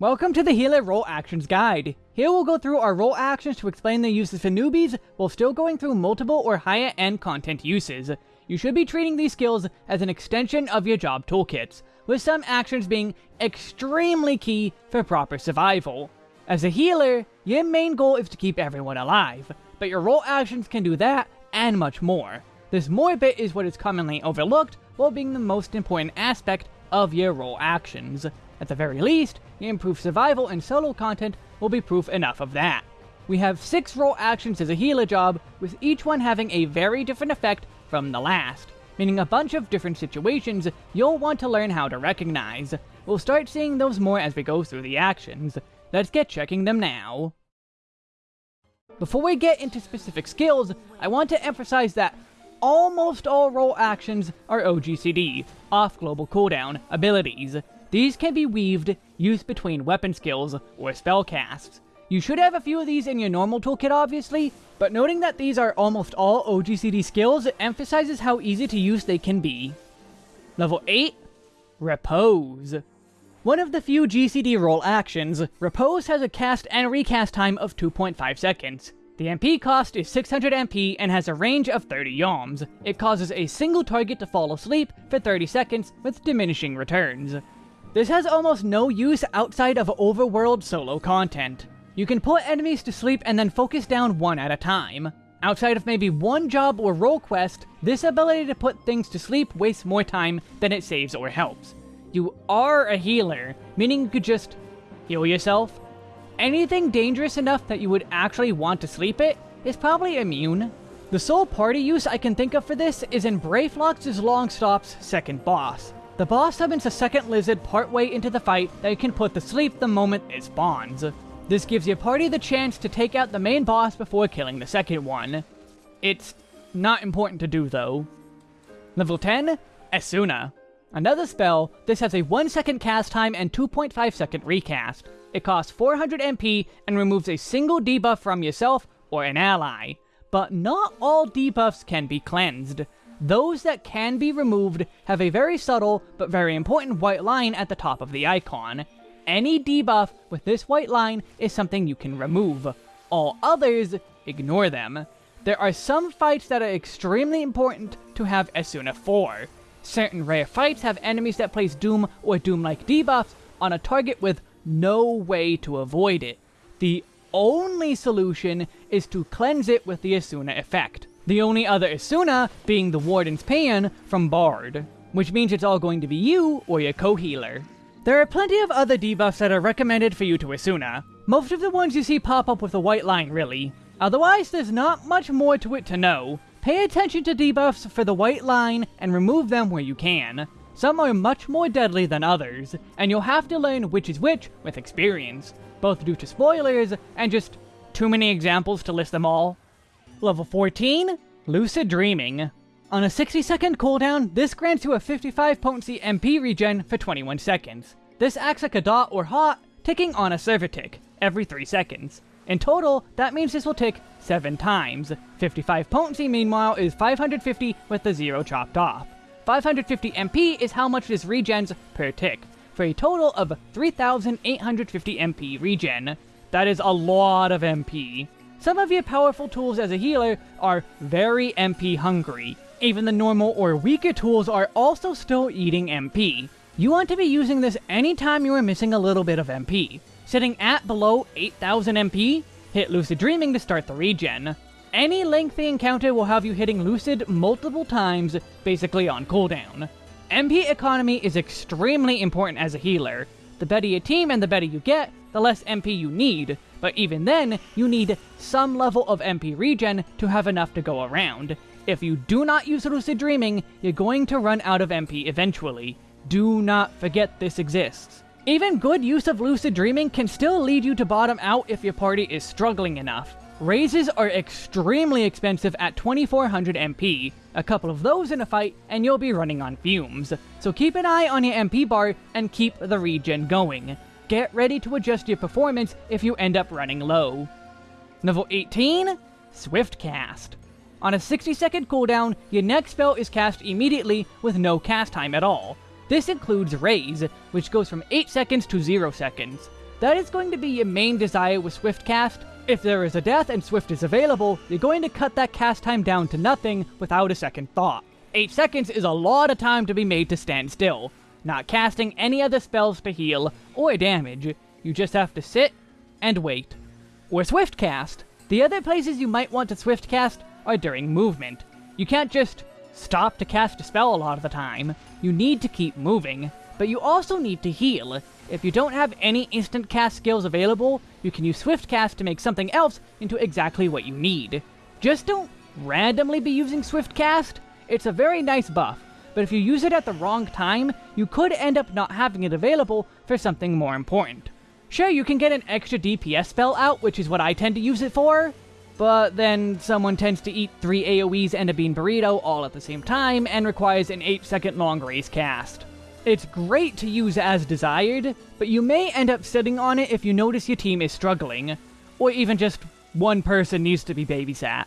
Welcome to the Healer Role Actions Guide. Here we'll go through our role actions to explain their uses for newbies while still going through multiple or higher end content uses. You should be treating these skills as an extension of your job toolkits, with some actions being extremely key for proper survival. As a healer, your main goal is to keep everyone alive, but your role actions can do that and much more. This more bit is what is commonly overlooked while being the most important aspect of your role actions. At the very least, improved survival and solo content will be proof enough of that. We have 6 role actions as a healer job, with each one having a very different effect from the last, meaning a bunch of different situations you'll want to learn how to recognize. We'll start seeing those more as we go through the actions. Let's get checking them now. Before we get into specific skills, I want to emphasize that almost all role actions are OGCD, off global cooldown, abilities. These can be weaved, used between weapon skills or spell casts. You should have a few of these in your normal toolkit obviously, but noting that these are almost all OGCD skills emphasizes how easy to use they can be. Level 8, Repose. One of the few GCD role actions, Repose has a cast and recast time of 2.5 seconds. The MP cost is 600 MP and has a range of 30 yalms. It causes a single target to fall asleep for 30 seconds with diminishing returns. This has almost no use outside of overworld solo content. You can put enemies to sleep and then focus down one at a time. Outside of maybe one job or role quest, this ability to put things to sleep wastes more time than it saves or helps. You are a healer, meaning you could just heal yourself. Anything dangerous enough that you would actually want to sleep it is probably immune. The sole party use I can think of for this is in Brayflox's Longstop's second boss. The boss summons a second lizard partway into the fight that you can put to sleep the moment it spawns. This gives your party the chance to take out the main boss before killing the second one. It's not important to do though. Level 10, Esuna. Another spell, this has a 1 second cast time and 2.5 second recast. It costs 400 MP and removes a single debuff from yourself or an ally. But not all debuffs can be cleansed. Those that can be removed have a very subtle but very important white line at the top of the icon. Any debuff with this white line is something you can remove. All others, ignore them. There are some fights that are extremely important to have Esuna for. Certain rare fights have enemies that place Doom or Doom-like debuffs on a target with no way to avoid it. The only solution is to cleanse it with the Esuna effect. The only other Esuna being the Warden's Paean from Bard, which means it's all going to be you or your co-healer. There are plenty of other debuffs that are recommended for you to Esuna. Most of the ones you see pop up with a white line, really. Otherwise, there's not much more to it to know. Pay attention to debuffs for the white line and remove them where you can. Some are much more deadly than others, and you'll have to learn which is which with experience, both due to spoilers and just too many examples to list them all. Level 14, Lucid Dreaming. On a 60 second cooldown, this grants you a 55 potency MP regen for 21 seconds. This acts like a dot or hot, ticking on a server tick, every 3 seconds. In total, that means this will tick 7 times. 55 potency, meanwhile, is 550 with the 0 chopped off. 550 MP is how much this regens per tick, for a total of 3,850 MP regen. That is a lot of MP. Some of your powerful tools as a healer are very MP hungry. Even the normal or weaker tools are also still eating MP. You want to be using this anytime you are missing a little bit of MP. Sitting at below 8000 MP, hit Lucid Dreaming to start the regen. Any lengthy encounter will have you hitting Lucid multiple times, basically on cooldown. MP economy is extremely important as a healer. The better your team and the better you get, the less MP you need, but even then, you need some level of MP regen to have enough to go around. If you do not use Lucid Dreaming, you're going to run out of MP eventually. Do not forget this exists. Even good use of Lucid Dreaming can still lead you to bottom out if your party is struggling enough. Raises are extremely expensive at 2400 MP. A couple of those in a fight and you'll be running on fumes. So keep an eye on your MP bar and keep the regen going get ready to adjust your performance if you end up running low. Level 18, Swift Cast. On a 60 second cooldown, your next spell is cast immediately with no cast time at all. This includes Raise, which goes from 8 seconds to 0 seconds. That is going to be your main desire with Swift Cast. If there is a death and Swift is available, you're going to cut that cast time down to nothing without a second thought. 8 seconds is a lot of time to be made to stand still, not casting any other spells to heal or damage. You just have to sit and wait. Or Swift Cast. The other places you might want to Swift Cast are during movement. You can't just stop to cast a spell a lot of the time. You need to keep moving, but you also need to heal. If you don't have any instant cast skills available, you can use Swift Cast to make something else into exactly what you need. Just don't randomly be using Swift Cast. It's a very nice buff, but if you use it at the wrong time, you could end up not having it available for something more important. Sure, you can get an extra DPS spell out, which is what I tend to use it for, but then someone tends to eat 3 AoEs and a bean burrito all at the same time and requires an 8 second long race cast. It's great to use as desired, but you may end up sitting on it if you notice your team is struggling, or even just one person needs to be babysat.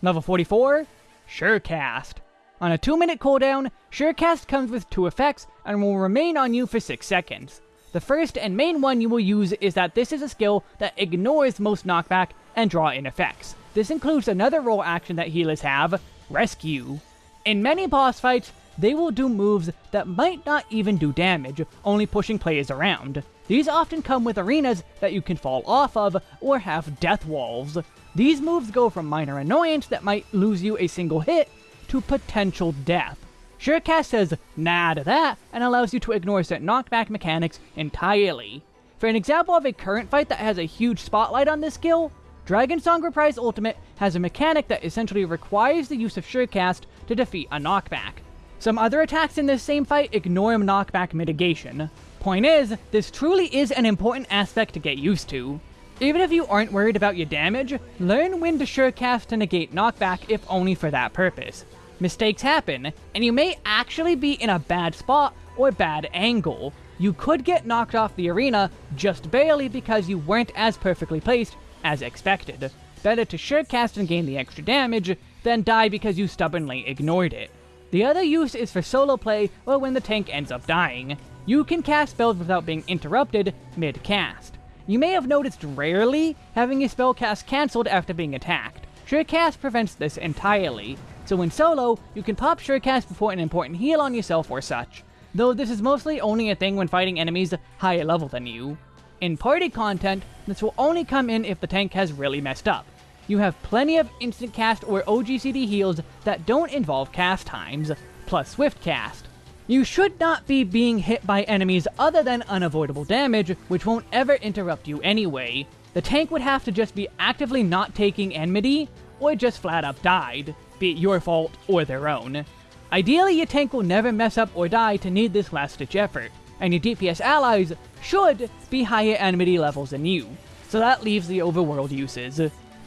Level 44, Surecast. On a 2 minute cooldown, Surecast comes with two effects and will remain on you for 6 seconds. The first and main one you will use is that this is a skill that ignores most knockback and draw-in effects. This includes another role action that healers have, Rescue. In many boss fights, they will do moves that might not even do damage, only pushing players around. These often come with arenas that you can fall off of, or have death walls. These moves go from minor annoyance that might lose you a single hit, to potential death. Surecast says nah to that, and allows you to ignore certain knockback mechanics entirely. For an example of a current fight that has a huge spotlight on this skill, Dragonsong Reprise Ultimate has a mechanic that essentially requires the use of Surecast to defeat a knockback. Some other attacks in this same fight ignore knockback mitigation. Point is, this truly is an important aspect to get used to. Even if you aren't worried about your damage, learn when to surecast to negate knockback if only for that purpose. Mistakes happen, and you may actually be in a bad spot or bad angle. You could get knocked off the arena just barely because you weren't as perfectly placed as expected. Better to surecast and gain the extra damage than die because you stubbornly ignored it. The other use is for solo play or when the tank ends up dying. You can cast spells without being interrupted mid-cast. You may have noticed rarely having a spell cast cancelled after being attacked. Surecast prevents this entirely, so in solo, you can pop Surecast before an important heal on yourself or such, though this is mostly only a thing when fighting enemies higher level than you. In party content, this will only come in if the tank has really messed up, you have plenty of instant cast or OGCD heals that don't involve cast times, plus swift cast. You should not be being hit by enemies other than unavoidable damage, which won't ever interrupt you anyway. The tank would have to just be actively not taking enmity, or just flat up died, be it your fault or their own. Ideally, your tank will never mess up or die to need this last-ditch effort, and your DPS allies should be higher enmity levels than you, so that leaves the overworld uses.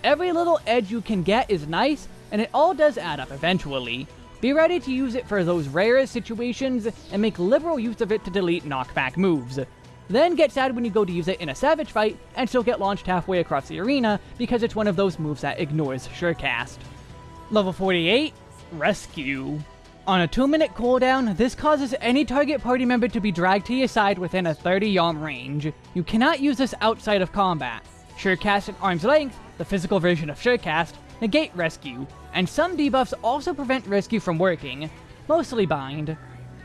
Every little edge you can get is nice, and it all does add up eventually. Be ready to use it for those rarest situations, and make liberal use of it to delete knockback moves. Then get sad when you go to use it in a Savage fight, and still get launched halfway across the arena, because it's one of those moves that ignores Surecast. Level 48, Rescue. On a 2 minute cooldown, this causes any target party member to be dragged to your side within a 30 yalm range. You cannot use this outside of combat. Surecast at arm's length, the physical version of Surecast, negate Rescue, and some debuffs also prevent Rescue from working, mostly Bind.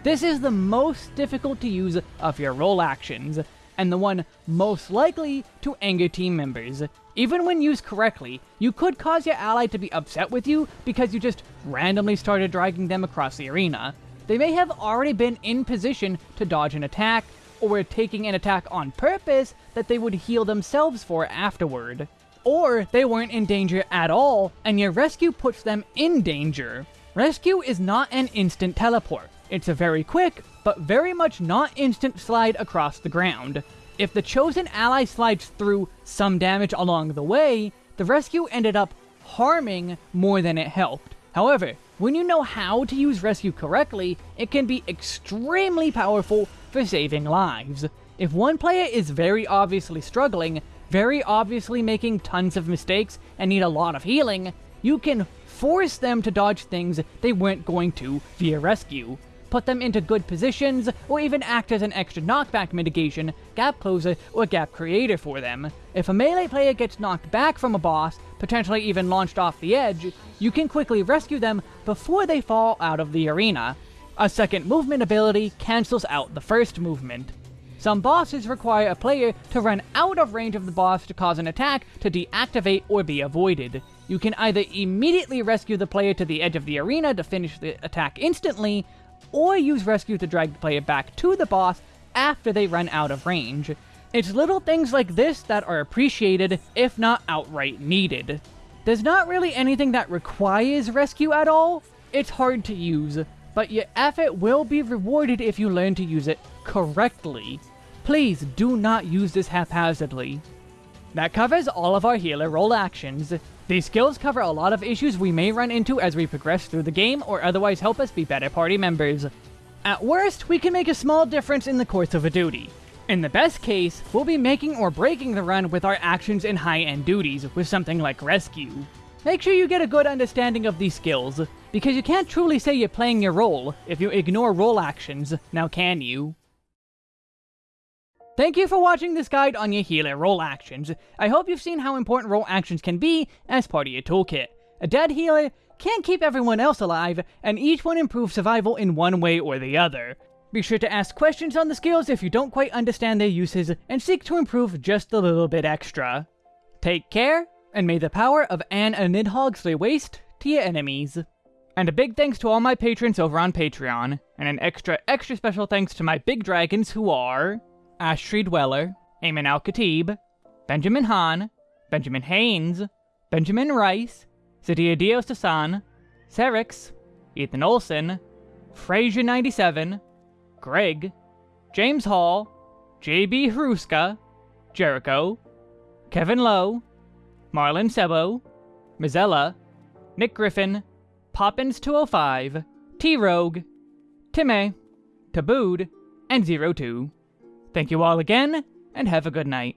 This is the most difficult to use of your role actions, and the one most likely to anger team members. Even when used correctly, you could cause your ally to be upset with you because you just randomly started dragging them across the arena. They may have already been in position to dodge an attack, or were taking an attack on purpose that they would heal themselves for afterward. Or they weren't in danger at all, and your rescue puts them in danger. Rescue is not an instant teleport. It's a very quick, but very much not instant slide across the ground. If the chosen ally slides through some damage along the way, the rescue ended up harming more than it helped. However, when you know how to use rescue correctly, it can be extremely powerful for saving lives. If one player is very obviously struggling, very obviously making tons of mistakes, and need a lot of healing, you can force them to dodge things they weren't going to via rescue. put them into good positions, or even act as an extra knockback mitigation, gap closer, or gap creator for them. If a melee player gets knocked back from a boss, potentially even launched off the edge, you can quickly rescue them before they fall out of the arena. A second movement ability cancels out the first movement. Some bosses require a player to run out of range of the boss to cause an attack to deactivate or be avoided. You can either immediately rescue the player to the edge of the arena to finish the attack instantly, or use rescue to drag the player back to the boss after they run out of range. It's little things like this that are appreciated, if not outright needed. There's not really anything that requires rescue at all. It's hard to use, but your effort will be rewarded if you learn to use it correctly. Please do not use this haphazardly. That covers all of our healer role actions. These skills cover a lot of issues we may run into as we progress through the game or otherwise help us be better party members. At worst, we can make a small difference in the course of a duty. In the best case, we'll be making or breaking the run with our actions in high-end duties with something like Rescue. Make sure you get a good understanding of these skills, because you can't truly say you're playing your role if you ignore role actions, now can you? Thank you for watching this guide on your healer role actions. I hope you've seen how important role actions can be as part of your toolkit. A dead healer can't keep everyone else alive, and each one improves survival in one way or the other. Be sure to ask questions on the skills if you don't quite understand their uses, and seek to improve just a little bit extra. Take care, and may the power of Anne and Nidhogg slay waste to your enemies. And a big thanks to all my patrons over on Patreon, and an extra extra special thanks to my big dragons who are... Ashtree Dweller, Eamon Al-Khatib, Benjamin Hahn, Benjamin Haynes, Benjamin Rice, Sadia Dios Dasan, Serix, Ethan Olson, Frazier97, Greg, James Hall, JB Haruska, Jericho, Kevin Lowe, Marlon Sebo, Mizella, Nick Griffin, Poppins205, T-Rogue, Timmy, Tabooed, and Zero Two. Thank you all again, and have a good night.